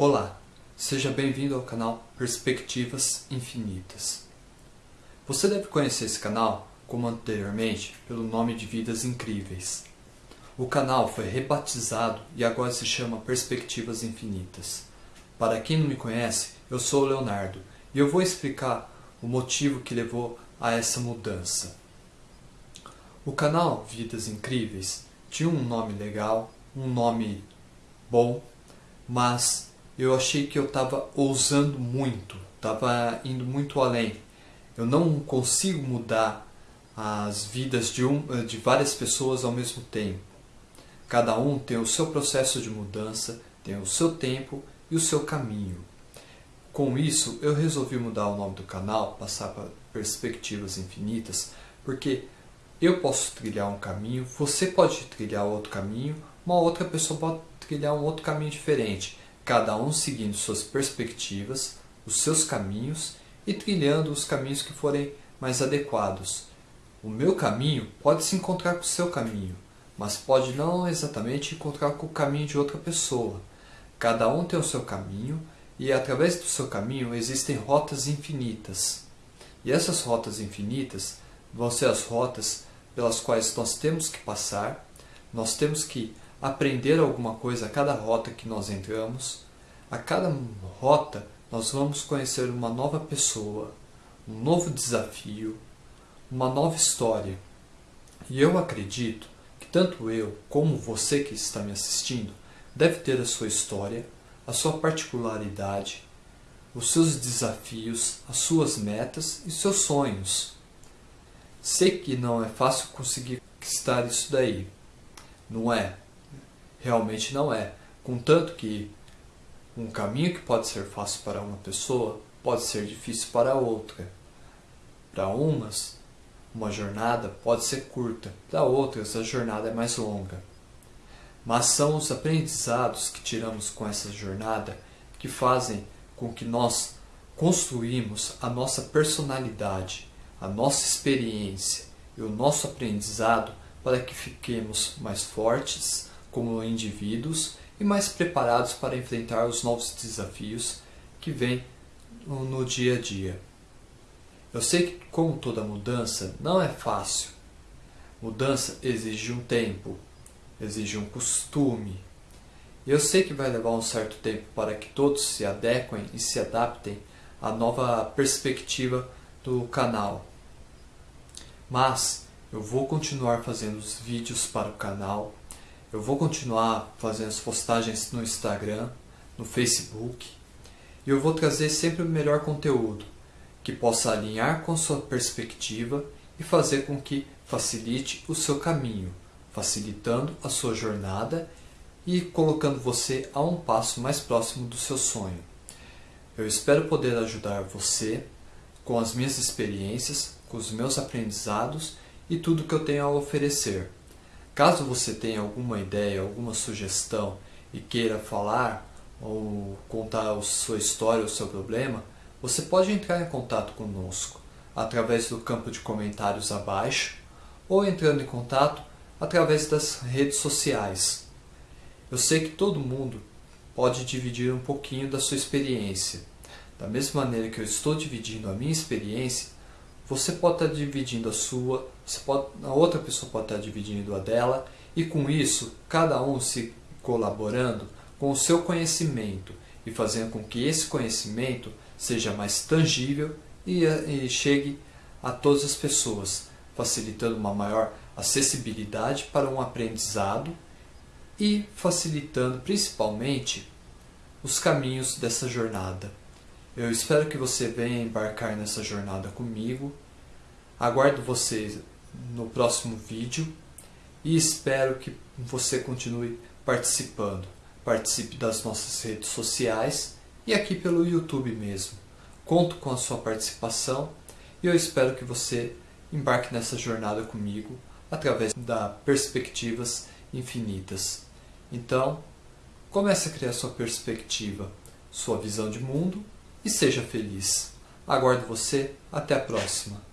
Olá, seja bem-vindo ao canal Perspectivas Infinitas. Você deve conhecer esse canal, como anteriormente, pelo nome de Vidas Incríveis. O canal foi rebatizado e agora se chama Perspectivas Infinitas. Para quem não me conhece, eu sou o Leonardo e eu vou explicar o motivo que levou a essa mudança. O canal Vidas Incríveis tinha um nome legal, um nome bom, mas eu achei que eu estava ousando muito, estava indo muito além. Eu não consigo mudar as vidas de, um, de várias pessoas ao mesmo tempo. Cada um tem o seu processo de mudança, tem o seu tempo e o seu caminho. Com isso, eu resolvi mudar o nome do canal, passar para Perspectivas Infinitas, porque eu posso trilhar um caminho, você pode trilhar outro caminho, uma outra pessoa pode trilhar um outro caminho diferente cada um seguindo suas perspectivas, os seus caminhos e trilhando os caminhos que forem mais adequados. O meu caminho pode se encontrar com o seu caminho, mas pode não exatamente encontrar com o caminho de outra pessoa. Cada um tem o seu caminho e através do seu caminho existem rotas infinitas. E essas rotas infinitas vão ser as rotas pelas quais nós temos que passar, nós temos que aprender alguma coisa a cada rota que nós entramos. A cada rota nós vamos conhecer uma nova pessoa, um novo desafio, uma nova história. E eu acredito que tanto eu como você que está me assistindo deve ter a sua história, a sua particularidade, os seus desafios, as suas metas e seus sonhos. Sei que não é fácil conseguir conquistar isso daí. Não é? Realmente não é. Contanto que um caminho que pode ser fácil para uma pessoa pode ser difícil para outra. Para umas, uma jornada pode ser curta, para outras, a jornada é mais longa. Mas são os aprendizados que tiramos com essa jornada que fazem com que nós construímos a nossa personalidade, a nossa experiência e o nosso aprendizado para que fiquemos mais fortes, como indivíduos e mais preparados para enfrentar os novos desafios que vêm no dia a dia. Eu sei que, como toda mudança, não é fácil. Mudança exige um tempo, exige um costume. Eu sei que vai levar um certo tempo para que todos se adequem e se adaptem à nova perspectiva do canal. Mas eu vou continuar fazendo os vídeos para o canal eu vou continuar fazendo as postagens no Instagram, no Facebook, e eu vou trazer sempre o melhor conteúdo que possa alinhar com sua perspectiva e fazer com que facilite o seu caminho, facilitando a sua jornada e colocando você a um passo mais próximo do seu sonho. Eu espero poder ajudar você com as minhas experiências, com os meus aprendizados e tudo que eu tenho a oferecer. Caso você tenha alguma ideia, alguma sugestão e queira falar ou contar a sua história, o seu problema, você pode entrar em contato conosco através do campo de comentários abaixo ou entrando em contato através das redes sociais. Eu sei que todo mundo pode dividir um pouquinho da sua experiência. Da mesma maneira que eu estou dividindo a minha experiência, você pode estar dividindo a sua, pode, a outra pessoa pode estar dividindo a dela, e com isso, cada um se colaborando com o seu conhecimento e fazendo com que esse conhecimento seja mais tangível e, e chegue a todas as pessoas, facilitando uma maior acessibilidade para um aprendizado e facilitando principalmente os caminhos dessa jornada. Eu espero que você venha embarcar nessa jornada comigo. Aguardo você no próximo vídeo e espero que você continue participando. Participe das nossas redes sociais e aqui pelo YouTube mesmo. Conto com a sua participação e eu espero que você embarque nessa jornada comigo através da Perspectivas Infinitas. Então, comece a criar sua perspectiva, sua visão de mundo e seja feliz. Aguardo você. Até a próxima.